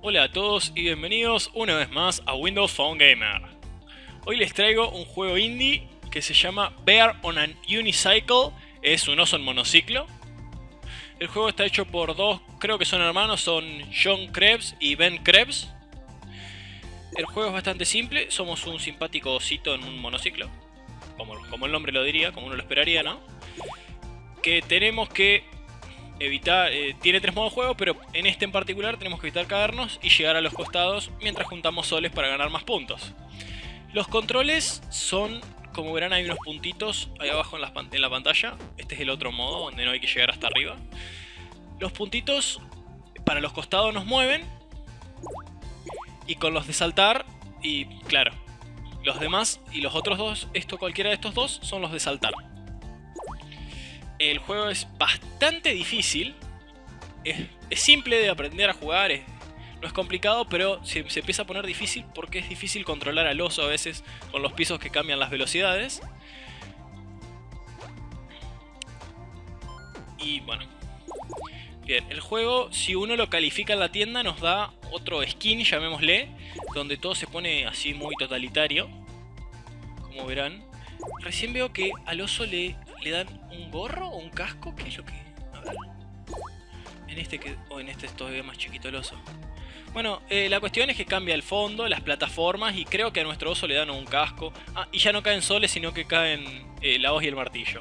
Hola a todos y bienvenidos una vez más a Windows Phone Gamer. Hoy les traigo un juego indie que se llama Bear on an Unicycle, es un oso en monociclo. El juego está hecho por dos, creo que son hermanos, son John Krebs y Ben Krebs. El juego es bastante simple, somos un simpático osito en un monociclo, como, como el nombre lo diría, como uno lo esperaría, ¿no? Que tenemos que evitar, eh, tiene tres modos de juego, pero en este en particular tenemos que evitar caernos y llegar a los costados mientras juntamos soles para ganar más puntos. Los controles son, como verán hay unos puntitos ahí abajo en la, en la pantalla, este es el otro modo donde no hay que llegar hasta arriba. Los puntitos para los costados nos mueven y con los de saltar, y claro, los demás y los otros dos, esto cualquiera de estos dos son los de saltar. El juego es bastante difícil. Es, simple de aprender a jugar. no es complicado, pero se, se, empieza a poner difícil porque es difícil controlar al oso a veces con los pisos que cambian las velocidades. Y bueno. Bien, el juego, si uno lo califica en la tienda, nos da otro skin, llamémosle, donde todo se pone así muy totalitario. Como verán. Recién veo que al oso le le dan un gorro o un casco, ¿qué es lo que...? A ver. En este que... O en este es todavía más chiquito el oso. Bueno, eh, la cuestión es que cambia el fondo, las plataformas y creo que a nuestro oso le dan un casco. Ah, y ya no caen soles, sino que caen eh, la hoz y el martillo.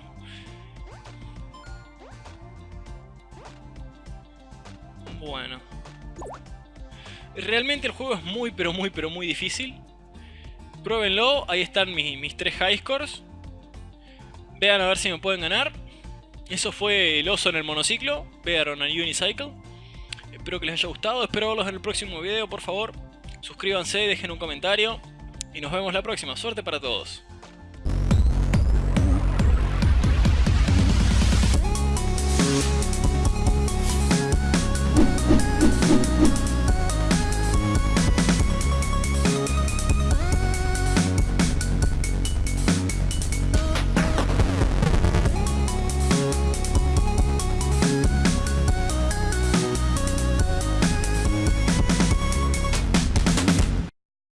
Bueno. Realmente el juego es muy, pero muy, pero muy difícil. Pruébenlo, ahí están mis, mis tres high scores. Vean a ver si me pueden ganar. Eso fue el oso en el monociclo. Vean a Unicycle. Espero que les haya gustado. Espero verlos en el próximo video, por favor. Suscríbanse, dejen un comentario. Y nos vemos la próxima. Suerte para todos.